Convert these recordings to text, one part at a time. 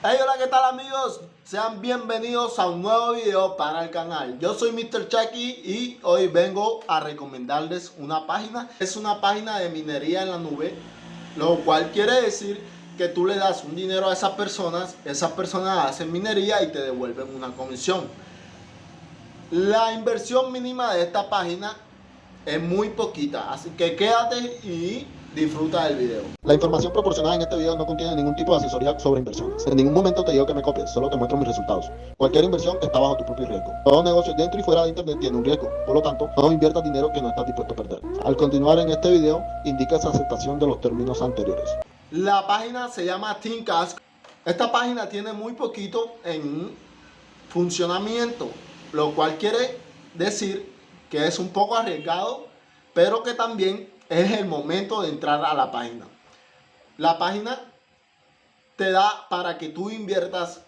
Hey, hola, ¿qué tal amigos? Sean bienvenidos a un nuevo video para el canal. Yo soy Mr. Chucky y hoy vengo a recomendarles una página. Es una página de minería en la nube, lo cual quiere decir que tú le das un dinero a esas personas, esas personas hacen minería y te devuelven una comisión. La inversión mínima de esta página es muy poquita, así que quédate y Disfruta del video. La información proporcionada en este video no contiene ningún tipo de asesoría sobre inversiones. En ningún momento te digo que me copies, solo te muestro mis resultados. Cualquier inversión está bajo tu propio riesgo. Todo negocio dentro y fuera de internet tiene un riesgo. Por lo tanto, no inviertas dinero que no estás dispuesto a perder. Al continuar en este video, indica esa aceptación de los términos anteriores. La página se llama Thinkcast. Esta página tiene muy poquito en funcionamiento, lo cual quiere decir que es un poco arriesgado, pero que también es el momento de entrar a la página. La página te da para que tú inviertas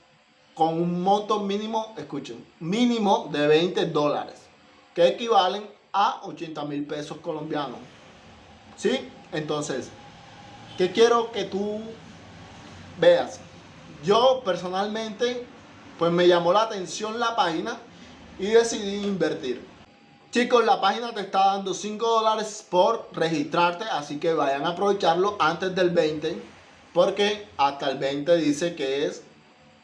con un monto mínimo, escuchen, mínimo de 20 dólares, que equivalen a 80 mil pesos colombianos. ¿Sí? Entonces, ¿qué quiero que tú veas? Yo personalmente, pues me llamó la atención la página y decidí invertir. Chicos, la página te está dando 5 dólares por registrarte, así que vayan a aprovecharlo antes del 20, porque hasta el 20 dice que es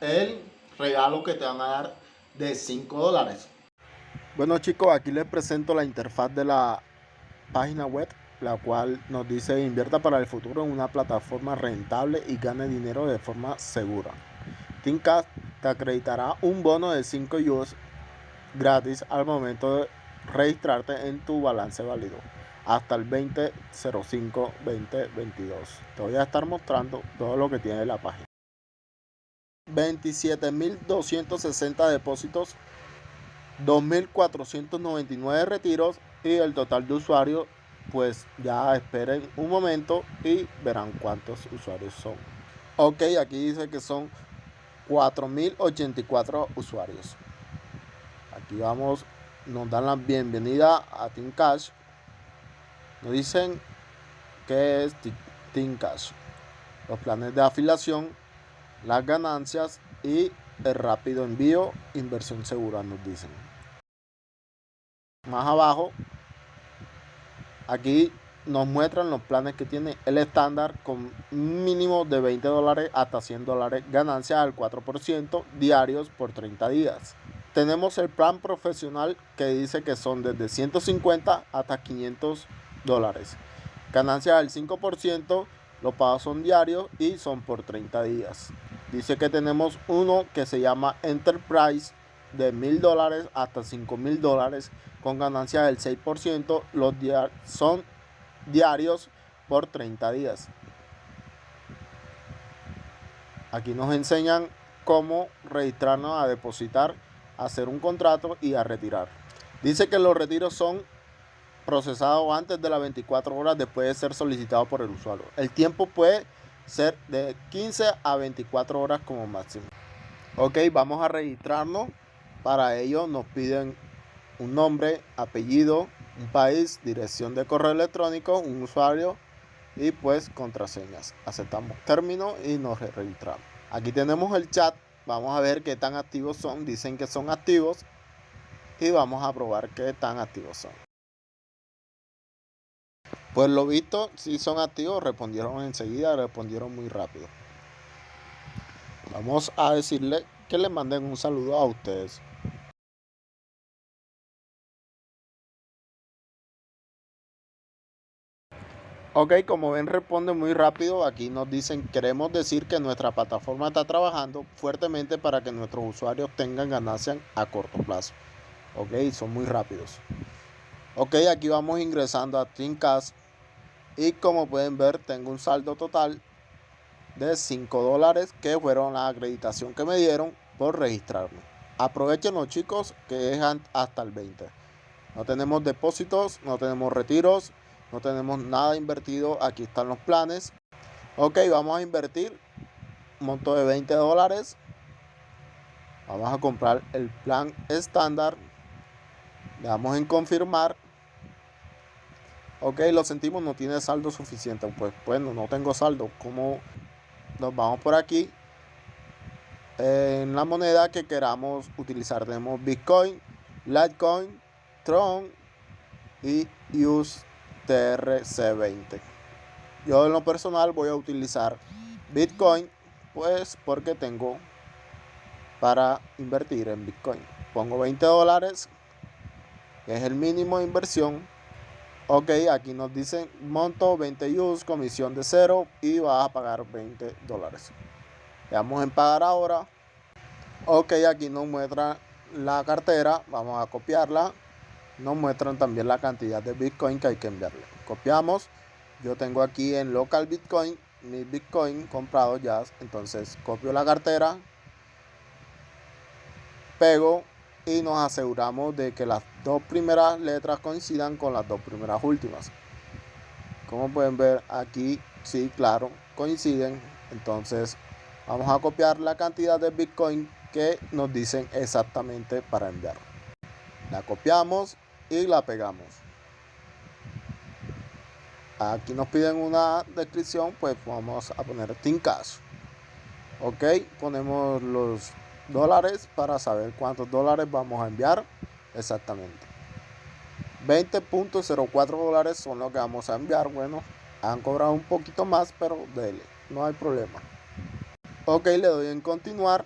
el regalo que te van a dar de 5 dólares. Bueno chicos, aquí les presento la interfaz de la página web, la cual nos dice invierta para el futuro en una plataforma rentable y gane dinero de forma segura. Thinkcast te acreditará un bono de 5 US gratis al momento de registrarte en tu balance válido hasta el 2005 2022 te voy a estar mostrando todo lo que tiene la página. 27.260 depósitos 2.499 retiros y el total de usuarios pues ya esperen un momento y verán cuántos usuarios son. Ok aquí dice que son 4.084 usuarios. Aquí vamos nos dan la bienvenida a Team Cash. Nos dicen que es Team Cash. Los planes de afiliación, las ganancias y el rápido envío, inversión segura, nos dicen. Más abajo, aquí nos muestran los planes que tiene el estándar con mínimo de 20 dólares hasta 100 dólares, ganancias al 4% diarios por 30 días tenemos el plan profesional que dice que son desde 150 hasta 500 dólares. Ganancias del 5%, los pagos son diarios y son por 30 días. Dice que tenemos uno que se llama Enterprise de 1000 dólares hasta 5000 dólares con ganancias del 6%. Los son diarios por 30 días. Aquí nos enseñan cómo registrarnos a depositar hacer un contrato y a retirar. Dice que los retiros son procesados antes de las 24 horas después de ser solicitado por el usuario. El tiempo puede ser de 15 a 24 horas como máximo. Ok, vamos a registrarnos. Para ello nos piden un nombre, apellido, un país, dirección de correo electrónico, un usuario y pues contraseñas. Aceptamos término y nos registramos. Aquí tenemos el chat Vamos a ver qué tan activos son. Dicen que son activos. Y vamos a probar qué tan activos son. Pues lo visto, si son activos, respondieron enseguida, respondieron muy rápido. Vamos a decirle que le manden un saludo a ustedes. Ok, como ven responde muy rápido. Aquí nos dicen, queremos decir que nuestra plataforma está trabajando fuertemente para que nuestros usuarios tengan ganancias a corto plazo. Ok, son muy rápidos. Ok, aquí vamos ingresando a Thinkcast. Y como pueden ver, tengo un saldo total de 5 dólares que fueron la acreditación que me dieron por registrarme. Aprovechenlo chicos, que es hasta el 20. No tenemos depósitos, no tenemos retiros no tenemos nada invertido. Aquí están los planes. Ok, vamos a invertir un monto de 20 dólares. Vamos a comprar el plan estándar. Le damos en confirmar. Ok, lo sentimos, no tiene saldo suficiente. Pues bueno, no tengo saldo. como nos vamos por aquí? en la moneda que queramos utilizar. Tenemos Bitcoin, Litecoin, Tron y USTRC20. Yo en lo personal voy a utilizar Bitcoin pues porque tengo para invertir en Bitcoin. Pongo 20 dólares, es el mínimo de inversión. Ok, aquí nos dicen monto 20 US, comisión de cero y vas a pagar 20 dólares. Le damos en pagar ahora. Ok, aquí nos muestra la cartera. Vamos a copiarla. Nos muestran también la cantidad de Bitcoin que hay que enviarle. Copiamos. Yo tengo aquí en local Bitcoin mi Bitcoin comprado ya. Entonces copio la cartera. Pego y nos aseguramos de que las dos primeras letras coincidan con las dos primeras últimas. Como pueden ver aquí, sí, claro, coinciden. Entonces Vamos a copiar la cantidad de Bitcoin que nos dicen exactamente para enviar. La copiamos y la pegamos. Aquí nos piden una descripción, pues vamos a poner Tinkas. Ok, ponemos los dólares para saber cuántos dólares vamos a enviar exactamente. 20.04 dólares son los que vamos a enviar. Bueno, han cobrado un poquito más, pero dele, no hay problema. Ok, le doy en continuar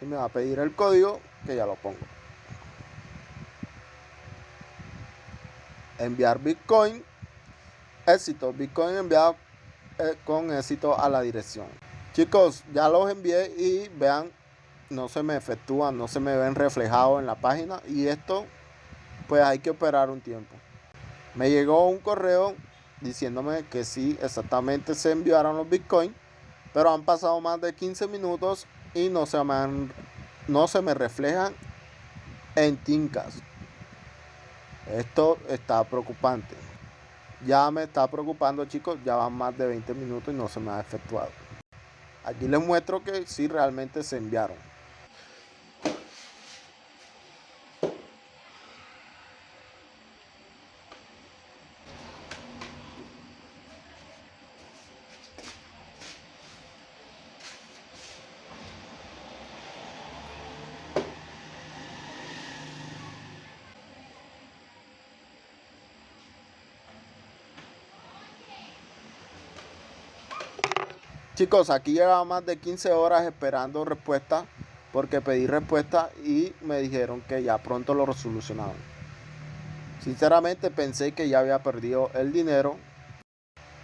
y me va a pedir el código que ya lo pongo. Enviar Bitcoin. Éxito. Bitcoin enviado eh, con éxito a la dirección. Chicos, ya los envié y vean, no se me efectúan, no se me ven reflejados en la página. Y esto, pues hay que operar un tiempo. Me llegó un correo diciéndome que sí, exactamente se enviaron los Bitcoin pero han pasado más de 15 minutos y no se me, no se me reflejan en Tinkas. Esto está preocupante. Ya me está preocupando chicos, ya van más de 20 minutos y no se me ha efectuado. Aquí les muestro que sí realmente se enviaron. Chicos, aquí llevaba más de 15 horas esperando respuesta porque pedí respuesta y me dijeron que ya pronto lo resolucionaban. Sinceramente pensé que ya había perdido el dinero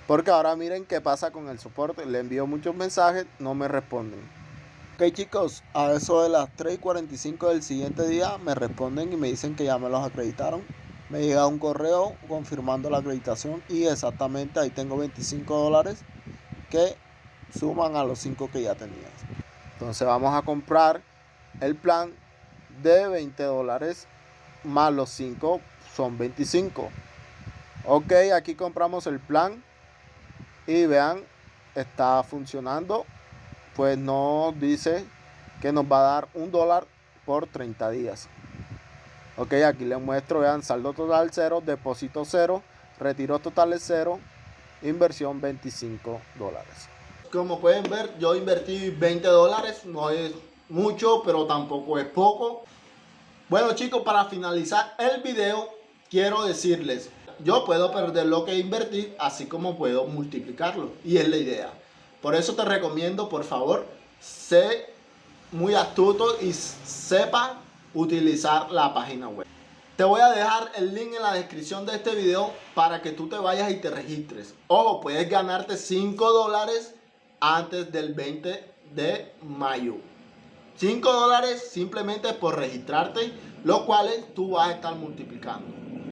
porque ahora miren qué pasa con el soporte. Le envío muchos mensajes, no me responden. Ok chicos, a eso de las 3.45 del siguiente día me responden y me dicen que ya me los acreditaron. Me llega un correo confirmando la acreditación y exactamente ahí tengo 25 dólares que suman a los 5 que ya tenías. Entonces vamos a comprar el plan de 20 dólares más los 5 son 25. Ok, aquí compramos el plan y vean, está funcionando. Pues nos dice que nos va a dar un dólar por 30 días. Ok, aquí les muestro, vean, saldo total 0, depósito 0, retiro total es 0, inversión 25 dólares como pueden ver, yo invertí 20 dólares, no es mucho, pero tampoco es poco. Bueno chicos, para finalizar el video, quiero decirles, yo puedo perder lo que invertí, así como puedo multiplicarlo, y es la idea. Por eso te recomiendo, por favor, sé muy astuto y sepa utilizar la página web. Te voy a dejar el link en la descripción de este video para que tú te vayas y te registres. Ojo, puedes ganarte 5 dólares antes del 20 de mayo. 5 dólares simplemente por registrarte, los cuales tú vas a estar multiplicando.